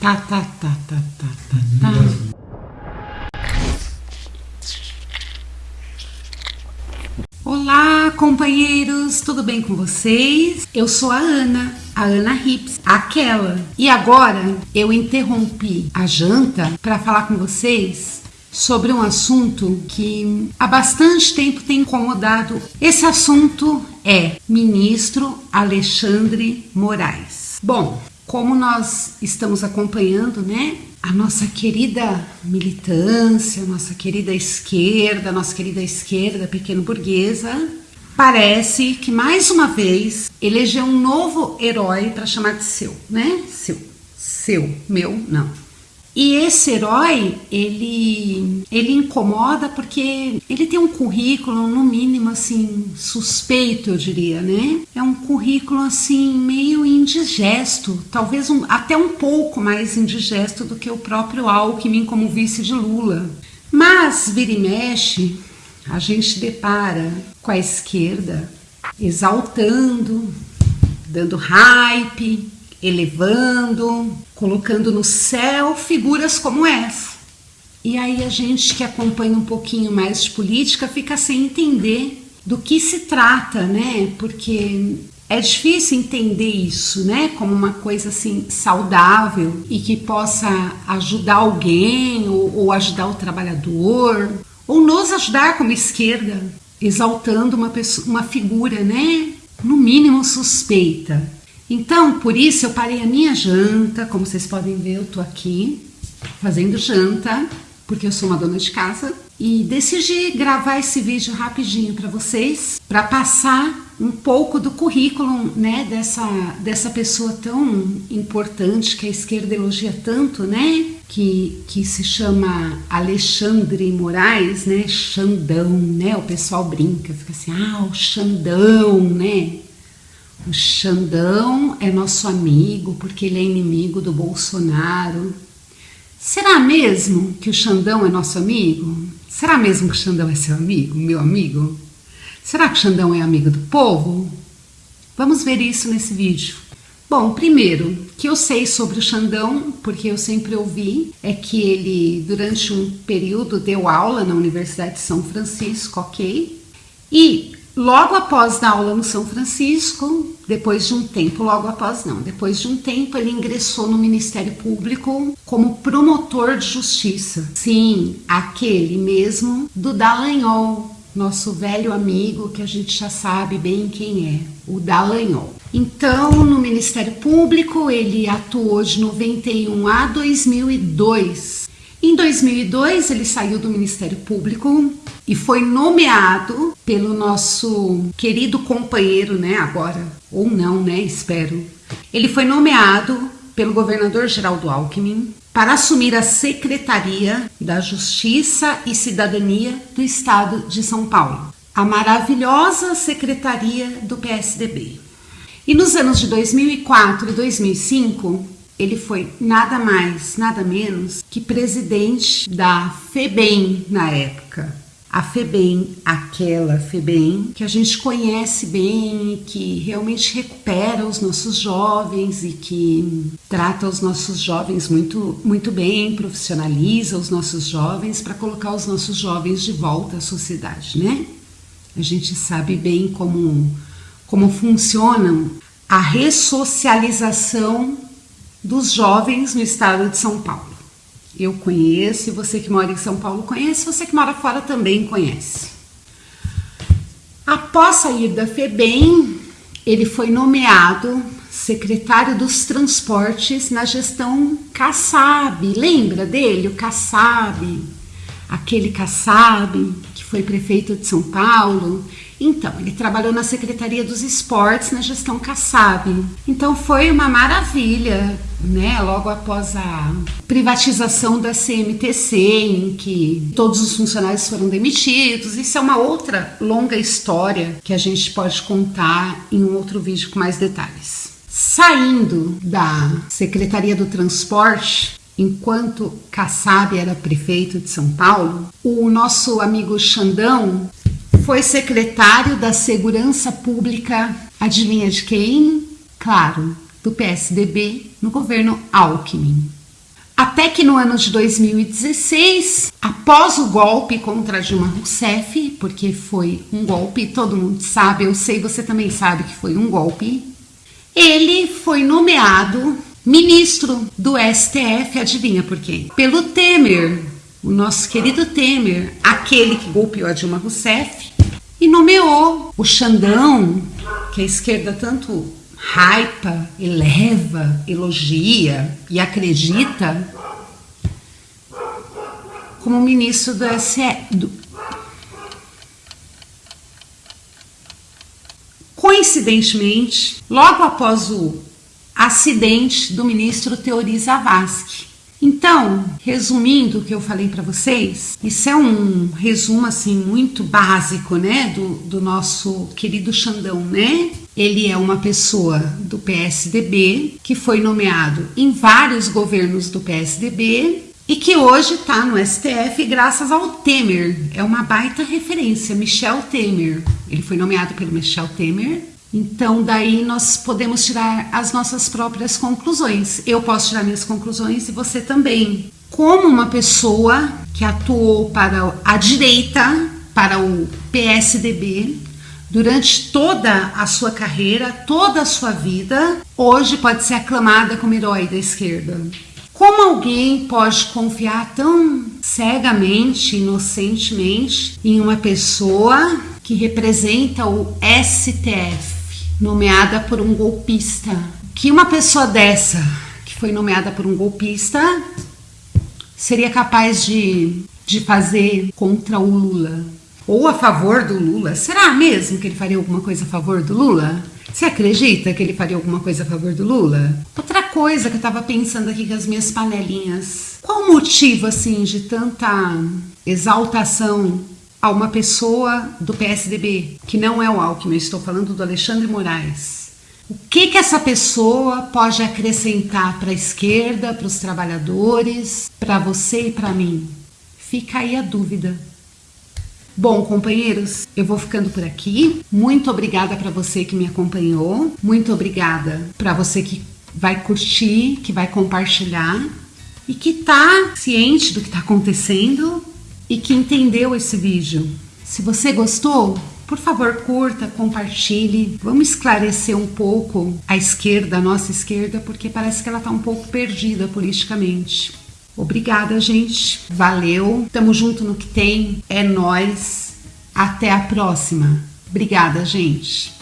Tá, tá, tá, tá, tá, tá, tá. Olá, companheiros, tudo bem com vocês? Eu sou a Ana, a Ana Hips, aquela. E agora eu interrompi a janta para falar com vocês sobre um assunto que há bastante tempo tem incomodado. Esse assunto é ministro Alexandre Moraes. Bom, como nós estamos acompanhando, né, a nossa querida militância, nossa querida esquerda, nossa querida esquerda pequeno burguesa, parece que mais uma vez elegeu um novo herói para chamar de seu, né? Seu, seu, meu, não. E esse herói, ele, ele incomoda porque ele tem um currículo, no mínimo, assim, suspeito, eu diria, né? É um currículo, assim, meio indigesto, talvez um, até um pouco mais indigesto do que o próprio Alckmin como vice de Lula. Mas, vira e mexe, a gente depara com a esquerda exaltando, dando hype, elevando, colocando no céu figuras como essa. E aí a gente que acompanha um pouquinho mais de política fica sem entender do que se trata, né? Porque é difícil entender isso, né? Como uma coisa assim saudável e que possa ajudar alguém ou, ou ajudar o trabalhador ou nos ajudar como esquerda, exaltando uma pessoa, uma figura, né? No mínimo suspeita. Então, por isso eu parei a minha janta, como vocês podem ver, eu tô aqui fazendo janta, porque eu sou uma dona de casa e decidi gravar esse vídeo rapidinho para vocês, para passar um pouco do currículo, né, dessa dessa pessoa tão importante que a esquerda elogia tanto, né? Que, que se chama Alexandre Moraes, né? Xandão, né? O pessoal brinca, fica assim, ah, o Xandão, né? O Xandão é nosso amigo porque ele é inimigo do Bolsonaro. Será mesmo que o Xandão é nosso amigo? Será mesmo que o Xandão é seu amigo, meu amigo? Será que o Xandão é amigo do povo? Vamos ver isso nesse vídeo. Bom, primeiro, que eu sei sobre o Xandão, porque eu sempre ouvi, é que ele, durante um período, deu aula na Universidade de São Francisco, ok? E Logo após dar aula no São Francisco, depois de um tempo, logo após não, depois de um tempo ele ingressou no Ministério Público como promotor de justiça. Sim, aquele mesmo do Dallagnol, nosso velho amigo que a gente já sabe bem quem é, o Dallagnol. Então, no Ministério Público, ele atuou de 91 a 2002. Em 2002, ele saiu do Ministério Público e foi nomeado pelo nosso querido companheiro, né, agora, ou não, né, espero. Ele foi nomeado pelo governador Geraldo Alckmin para assumir a Secretaria da Justiça e Cidadania do Estado de São Paulo, a maravilhosa secretaria do PSDB. E nos anos de 2004 e 2005, ele foi nada mais, nada menos que presidente da FEBEM na época, a FEBEM, aquela FEBEM que a gente conhece bem, que realmente recupera os nossos jovens e que trata os nossos jovens muito, muito bem, profissionaliza os nossos jovens para colocar os nossos jovens de volta à sociedade, né? A gente sabe bem como, como funcionam a ressocialização dos jovens no estado de São Paulo. Eu conheço, você que mora em São Paulo conhece, você que mora fora também conhece. Após sair da FEBEM, ele foi nomeado secretário dos transportes na gestão Kassab. Lembra dele, o Kassab? Aquele Kassab que foi prefeito de São Paulo então, ele trabalhou na Secretaria dos Esportes, na gestão Kassab. Então foi uma maravilha, né? Logo após a privatização da CMTC, em que todos os funcionários foram demitidos. Isso é uma outra longa história que a gente pode contar em um outro vídeo com mais detalhes. Saindo da Secretaria do Transporte, enquanto Kassab era prefeito de São Paulo, o nosso amigo Xandão foi secretário da Segurança Pública, adivinha de quem? Claro, do PSDB no governo Alckmin. Até que no ano de 2016, após o golpe contra Dilma Rousseff, porque foi um golpe, todo mundo sabe, eu sei, você também sabe que foi um golpe, ele foi nomeado ministro do STF, adivinha por quem? Pelo Temer, o nosso querido Temer, aquele que golpeou a Dilma Rousseff, e nomeou o Xandão, que a esquerda tanto hypa, eleva, elogia e acredita como ministro do SE. Coincidentemente, logo após o acidente do ministro Teori Zavascki, então, resumindo o que eu falei para vocês, isso é um resumo assim muito básico, né, do, do nosso querido Xandão, né? Ele é uma pessoa do PSDB que foi nomeado em vários governos do PSDB e que hoje está no STF graças ao Temer. É uma baita referência, Michel Temer. Ele foi nomeado pelo Michel Temer então, daí nós podemos tirar as nossas próprias conclusões. Eu posso tirar minhas conclusões e você também. Como uma pessoa que atuou para a direita, para o PSDB, durante toda a sua carreira, toda a sua vida, hoje pode ser aclamada como herói da esquerda. Como alguém pode confiar tão cegamente, inocentemente, em uma pessoa que representa o STF? Nomeada por um golpista. Que uma pessoa dessa, que foi nomeada por um golpista, seria capaz de, de fazer contra o Lula? Ou a favor do Lula? Será mesmo que ele faria alguma coisa a favor do Lula? Você acredita que ele faria alguma coisa a favor do Lula? Outra coisa que eu tava pensando aqui com as minhas panelinhas. Qual o motivo, assim, de tanta exaltação a uma pessoa do PSDB, que não é o Alckmin, estou falando do Alexandre Moraes. O que, que essa pessoa pode acrescentar para a esquerda, para os trabalhadores, para você e para mim? Fica aí a dúvida. Bom, companheiros, eu vou ficando por aqui. Muito obrigada para você que me acompanhou. Muito obrigada para você que vai curtir, que vai compartilhar e que está ciente do que está acontecendo e que entendeu esse vídeo. Se você gostou, por favor, curta, compartilhe. Vamos esclarecer um pouco a esquerda, a nossa esquerda, porque parece que ela está um pouco perdida politicamente. Obrigada, gente. Valeu. Tamo junto no que tem. É nós. Até a próxima. Obrigada, gente.